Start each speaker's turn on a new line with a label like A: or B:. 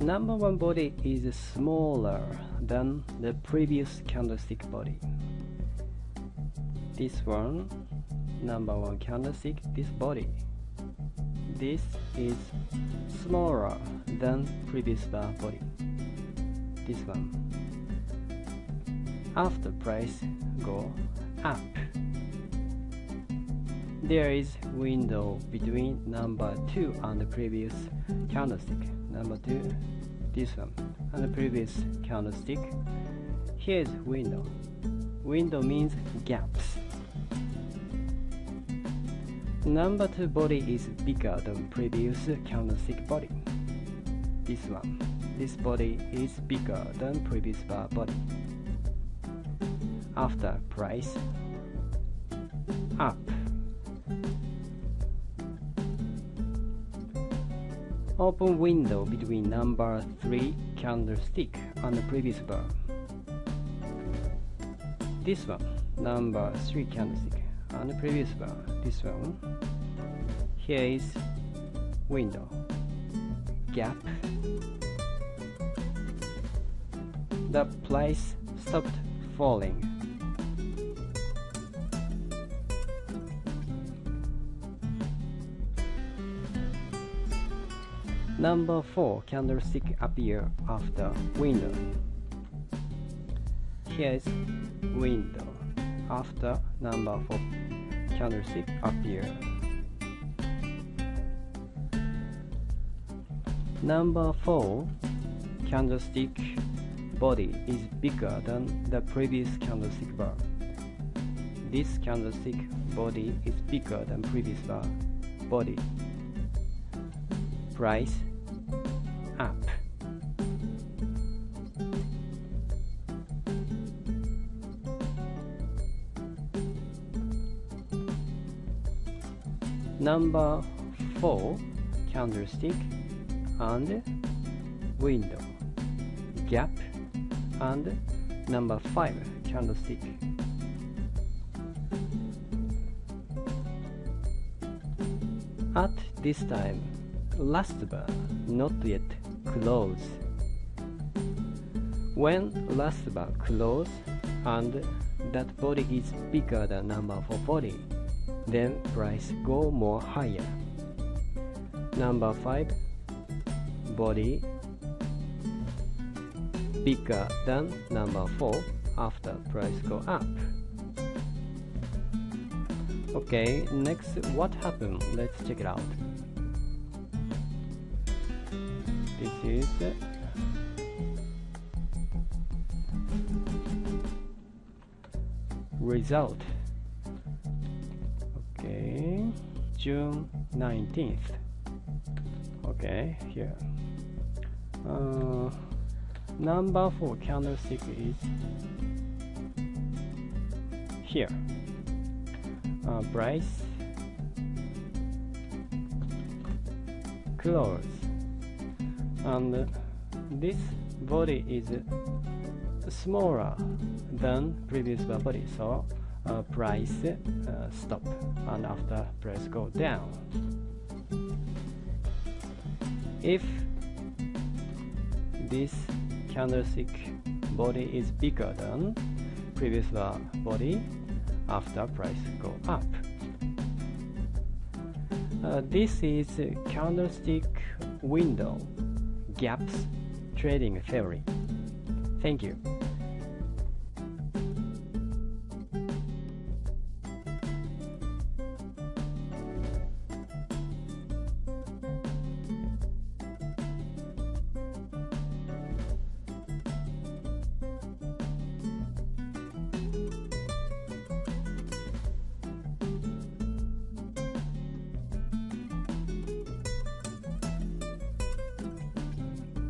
A: number one body is smaller than the previous candlestick body. This one, number one candlestick, this body. This is smaller than previous bar body. This one. After price go up. There is window between number 2 and the previous candlestick. Number 2, this one, and the previous candlestick. Here is window. Window means gaps. Number 2 body is bigger than previous candlestick body. This one. This body is bigger than previous bar body. After price up. Open window between number 3 candlestick and the previous bar. This one, number 3 candlestick and the previous bar. This one. Here is window. Gap. The price stopped falling. Number 4 candlestick appear after window. Here is window after number 4 candlestick appear. Number 4 candlestick body is bigger than the previous candlestick bar. This candlestick body is bigger than previous bar body. Price up. Number 4 candlestick and window. Gap and number 5 candlestick. At this time last bar not yet close when last bar close and that body is bigger than number 4 body then price go more higher. Number 5 body bigger than number 4 after price go up. Okay next what happened? Let's check it out this is result. Okay. June 19th okay here. Uh, number four candlestick is here. Uh, price. Close and this body is smaller than previous body so uh, price uh, stop. And after price go down. If this candlestick body is bigger than previous body after price go up. Uh, this is candlestick window gaps trading theory. Thank you